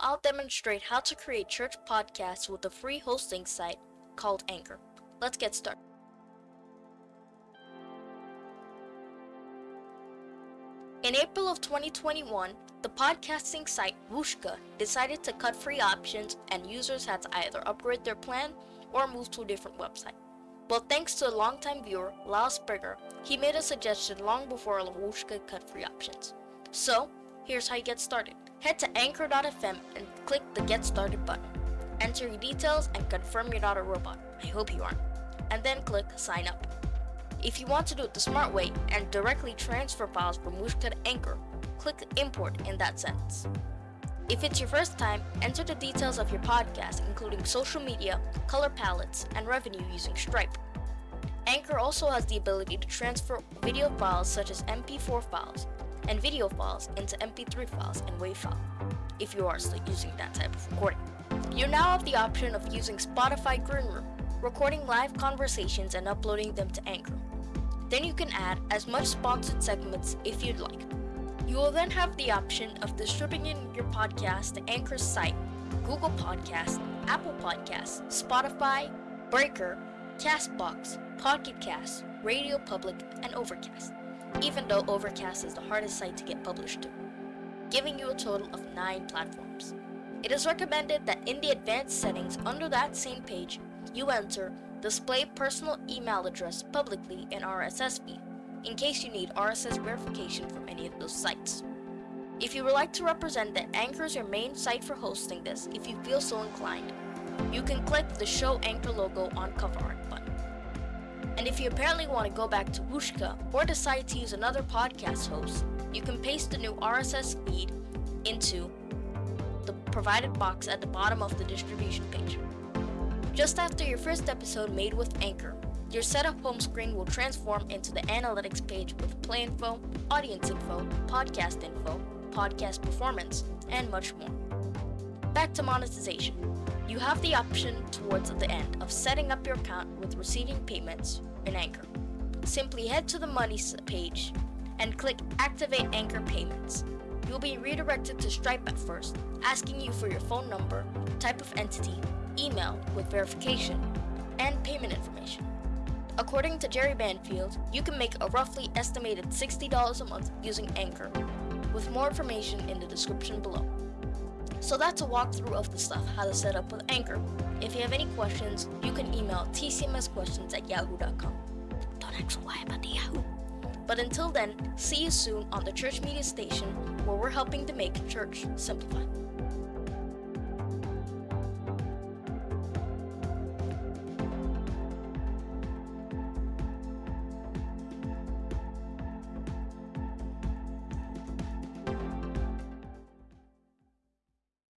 I'll demonstrate how to create church podcasts with a free hosting site called Anchor. Let's get started. In April of 2021, the podcasting site Whooshkaa decided to cut free options and users had to either upgrade their plan or move to a different website. Well, thanks to a longtime viewer, Lyle Springer, he made a suggestion long before Whooshkaa cut free options. So, here's how you get started. Head to anchor.fm and click the Get Started button. Enter your details and confirm you're not a robot. I hope you aren't. And then click Sign Up. If you want to do it the smart way and directly transfer files from Whooshkaa to Anchor, click Import in that sentence. If it's your first time, enter the details of your podcast, including social media, color palettes, and revenue using Stripe. Anchor also has the ability to transfer video files such as MP4 files and video files into MP3 files and WAV file, if you are still using that type of recording. You now have the option of using Spotify Green Room, recording live conversations and uploading them to Anchor. Then you can add as much sponsored segments if you'd like. You will then have the option of distributing your podcast to Anchor's site, Google Podcasts, Apple Podcasts, Spotify, Breaker, Castbox, Pocket Cast, Radio Public, and Overcast, even though Overcast is the hardest site to get published to, giving you a total of 9 platforms. It is recommended that in the advanced settings under that same page, you enter display personal email address publicly in RSS feed in case you need RSS verification from any of those sites. If you would like to represent that Anchor is your main site for hosting this, if you feel so inclined, you can click the Show Anchor logo on cover art button. And if you apparently want to go back to Whooshkaa or decide to use another podcast host, you can paste the new RSS feed into the provided box at the bottom of the distribution page. Just after your first episode made with Anchor, your setup home screen will transform into the analytics page with play info, audience info, podcast info, podcast performance, and much more. Back to monetization. You have the option towards the end of setting up your account with receiving payments in Anchor. Simply head to the Money page and click Activate Anchor Payments. You'll be redirected to Stripe at first, asking you for your phone number, type of entity, email with verification, and payment information. According to Jerry Banfield, you can make a roughly estimated $60 a month using Anchor, with more information in the description below. So that's a walkthrough of the stuff how to set up with Anchor. If you have any questions, you can email tcmsquestions at yahoo.com. Don't ask why about the Yahoo. But until then, see you soon on the Church Media Station where we're helping to make church simplified.